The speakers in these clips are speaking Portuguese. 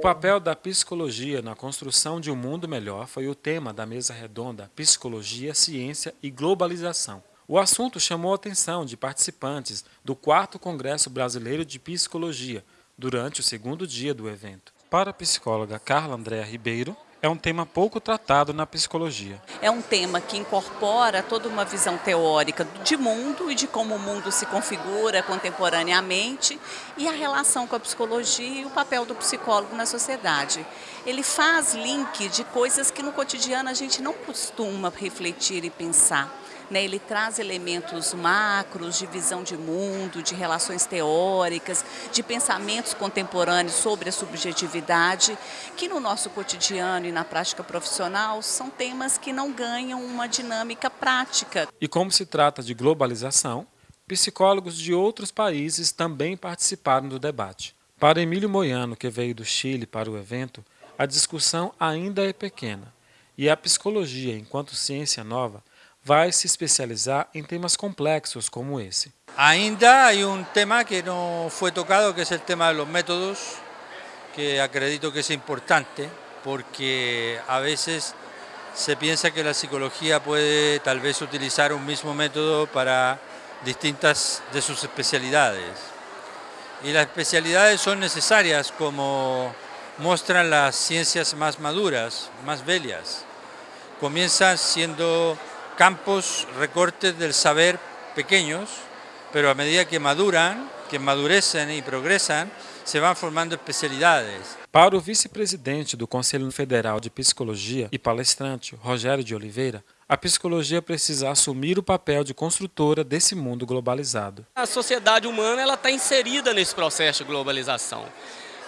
papel da psicologia na construção de um mundo melhor foi o tema da mesa redonda Psicologia, Ciência e Globalização. O assunto chamou a atenção de participantes do 4 Congresso Brasileiro de Psicologia, durante o segundo dia do evento. Para a psicóloga Carla Andréa Ribeiro, é um tema pouco tratado na psicologia. É um tema que incorpora toda uma visão teórica de mundo e de como o mundo se configura contemporaneamente e a relação com a psicologia e o papel do psicólogo na sociedade. Ele faz link de coisas que no cotidiano a gente não costuma refletir e pensar. Né, ele traz elementos macros de visão de mundo, de relações teóricas, de pensamentos contemporâneos sobre a subjetividade, que no nosso cotidiano e na prática profissional são temas que não ganham uma dinâmica prática. E como se trata de globalização, psicólogos de outros países também participaram do debate. Para Emílio Moiano, que veio do Chile para o evento, a discussão ainda é pequena, e a psicologia, enquanto ciência nova, vai se especializar em temas complexos como esse. Ainda hay un tema que no fue tocado, que es el tema de los métodos, que acredito que es importante, porque a veces se piensa que la psicología puede tal vez utilizar un mismo método para distintas de sus especialidades. Y las especialidades son necesarias como muestran las ciencias más maduras, más bellas. Comienzan siendo campos, recortes del saber pequeños, pero a medida que maduran, que madurecem e progressam, se vão formando especialidades. Para o vice-presidente do Conselho Federal de Psicologia e palestrante, Rogério de Oliveira, a psicologia precisa assumir o papel de construtora desse mundo globalizado. A sociedade humana está inserida nesse processo de globalização.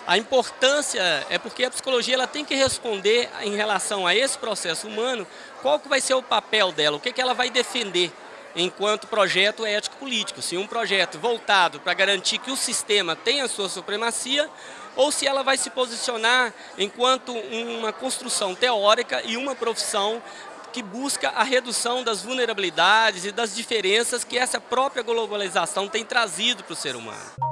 A importância é porque a psicologia ela tem que responder em relação a esse processo humano, qual que vai ser o papel dela, o que, que ela vai defender enquanto projeto ético-político. Se um projeto voltado para garantir que o sistema tenha sua supremacia, ou se ela vai se posicionar enquanto uma construção teórica e uma profissão que busca a redução das vulnerabilidades e das diferenças que essa própria globalização tem trazido para o ser humano.